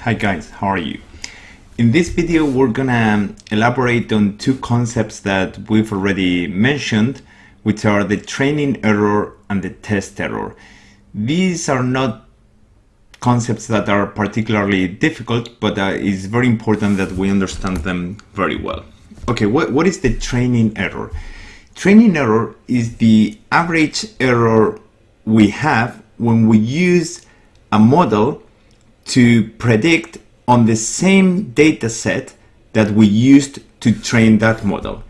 Hi guys, how are you? In this video we're gonna elaborate on two concepts that we've already mentioned which are the training error and the test error. These are not concepts that are particularly difficult but uh, it's very important that we understand them very well. Okay, what, what is the training error? Training error is the average error we have when we use a model to predict on the same data set that we used to train that model.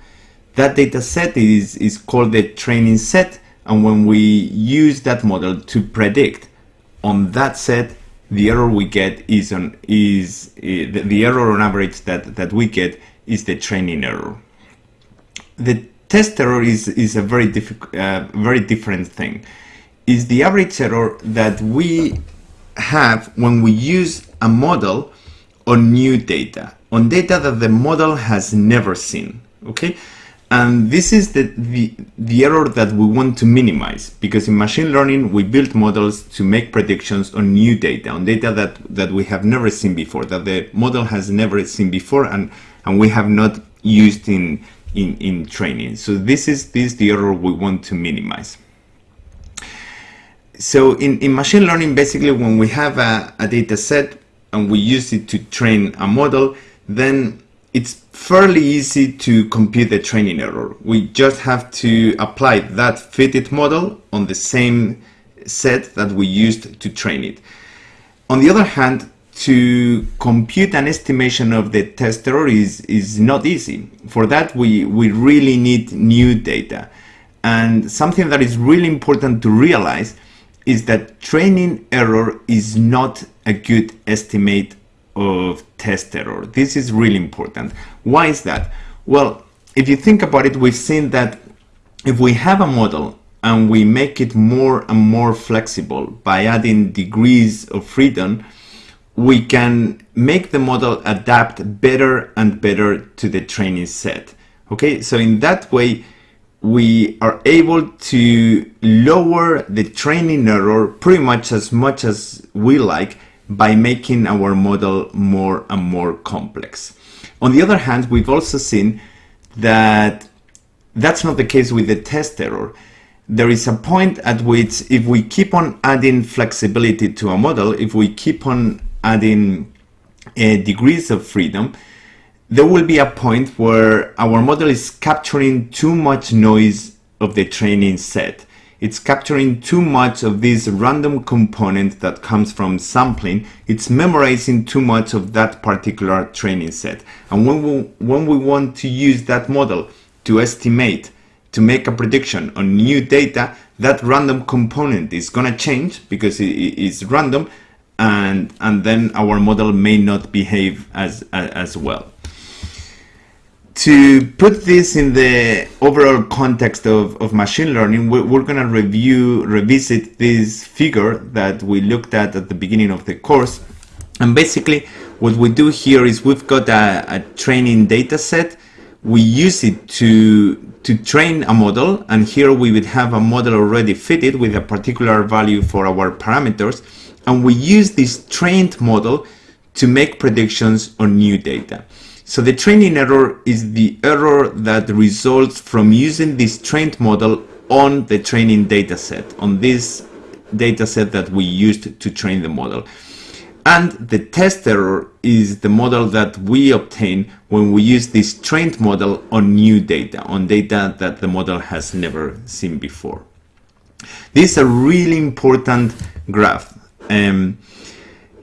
That data set is, is called the training set and when we use that model to predict on that set the error we get is on is uh, the, the error on average that that we get is the training error the test error is is a very difficult uh, very different thing is the average error that we have when we use a model on new data, on data that the model has never seen, okay? And this is the, the, the error that we want to minimize because in machine learning, we build models to make predictions on new data, on data that, that we have never seen before, that the model has never seen before and, and we have not used in, in, in training. So this is, this is the error we want to minimize so in, in machine learning, basically when we have a, a data set and we use it to train a model, then it's fairly easy to compute the training error. We just have to apply that fitted model on the same set that we used to train it. On the other hand, to compute an estimation of the test error is, is not easy. For that, we, we really need new data. And something that is really important to realize is that training error is not a good estimate of test error. This is really important. Why is that? Well, if you think about it, we've seen that if we have a model and we make it more and more flexible by adding degrees of freedom, we can make the model adapt better and better to the training set. Okay, so in that way, we are able to lower the training error pretty much as much as we like by making our model more and more complex. On the other hand, we've also seen that that's not the case with the test error. There is a point at which if we keep on adding flexibility to a model, if we keep on adding uh, degrees of freedom, there will be a point where our model is capturing too much noise of the training set. It's capturing too much of this random component that comes from sampling. It's memorizing too much of that particular training set. And when we, when we want to use that model to estimate, to make a prediction on new data, that random component is going to change because it is random and, and then our model may not behave as, as well to put this in the overall context of, of machine learning, we're, we're going to review, revisit this figure that we looked at at the beginning of the course. And basically, what we do here is we've got a, a training data set. We use it to, to train a model. And here we would have a model already fitted with a particular value for our parameters. And we use this trained model to make predictions on new data. So the training error is the error that results from using this trained model on the training dataset, on this dataset that we used to train the model. And the test error is the model that we obtain when we use this trained model on new data, on data that the model has never seen before. This is a really important graph. Um,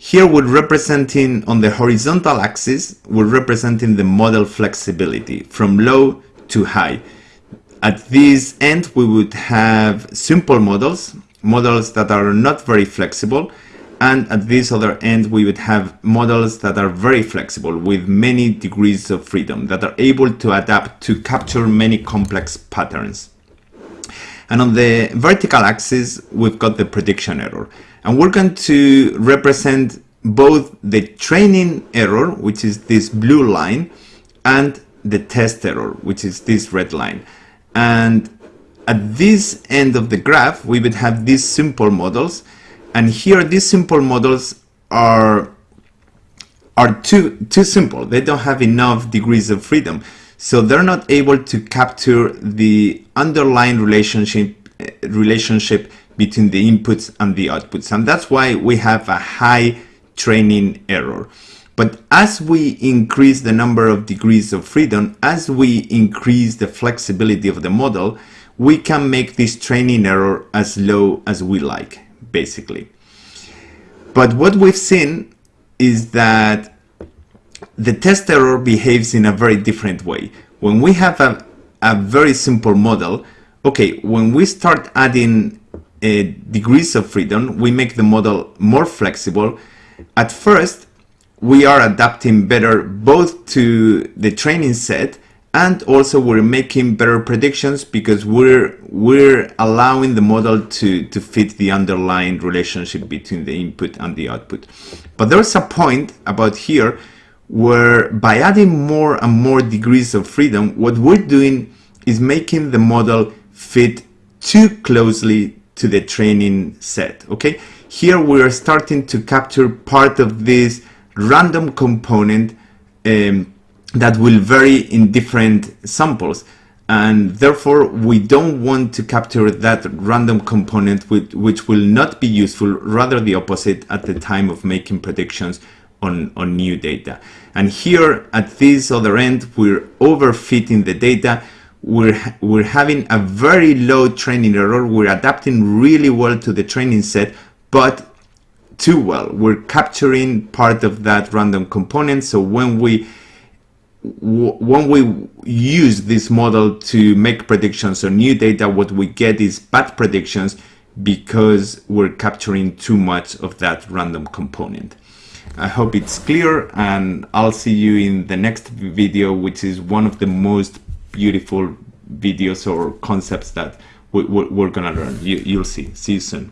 here we're representing on the horizontal axis, we're representing the model flexibility from low to high. At this end, we would have simple models, models that are not very flexible. And at this other end, we would have models that are very flexible with many degrees of freedom that are able to adapt to capture many complex patterns. And on the vertical axis, we've got the prediction error. And we're going to represent both the training error, which is this blue line, and the test error, which is this red line. And at this end of the graph, we would have these simple models. And here, these simple models are are too too simple. They don't have enough degrees of freedom. So they're not able to capture the underlying relationship relationship between the inputs and the outputs. And that's why we have a high training error. But as we increase the number of degrees of freedom, as we increase the flexibility of the model, we can make this training error as low as we like, basically. But what we've seen is that the test error behaves in a very different way. When we have a, a very simple model, okay, when we start adding uh, degrees of freedom, we make the model more flexible. At first, we are adapting better both to the training set and also we're making better predictions because we're we're allowing the model to to fit the underlying relationship between the input and the output but there's a point about here where by adding more and more degrees of freedom what we're doing is making the model fit too closely to the training set okay? Here we're starting to capture part of this random component um, that will vary in different samples. And therefore we don't want to capture that random component which, which will not be useful rather the opposite at the time of making predictions on, on new data and here at this other end we're overfitting the data we're, we're having a very low training error we're adapting really well to the training set but too well. We're capturing part of that random component. So when we when we use this model to make predictions on new data, what we get is bad predictions because we're capturing too much of that random component. I hope it's clear and I'll see you in the next video, which is one of the most beautiful videos or concepts that we, are gonna learn. You, you'll see. See you soon.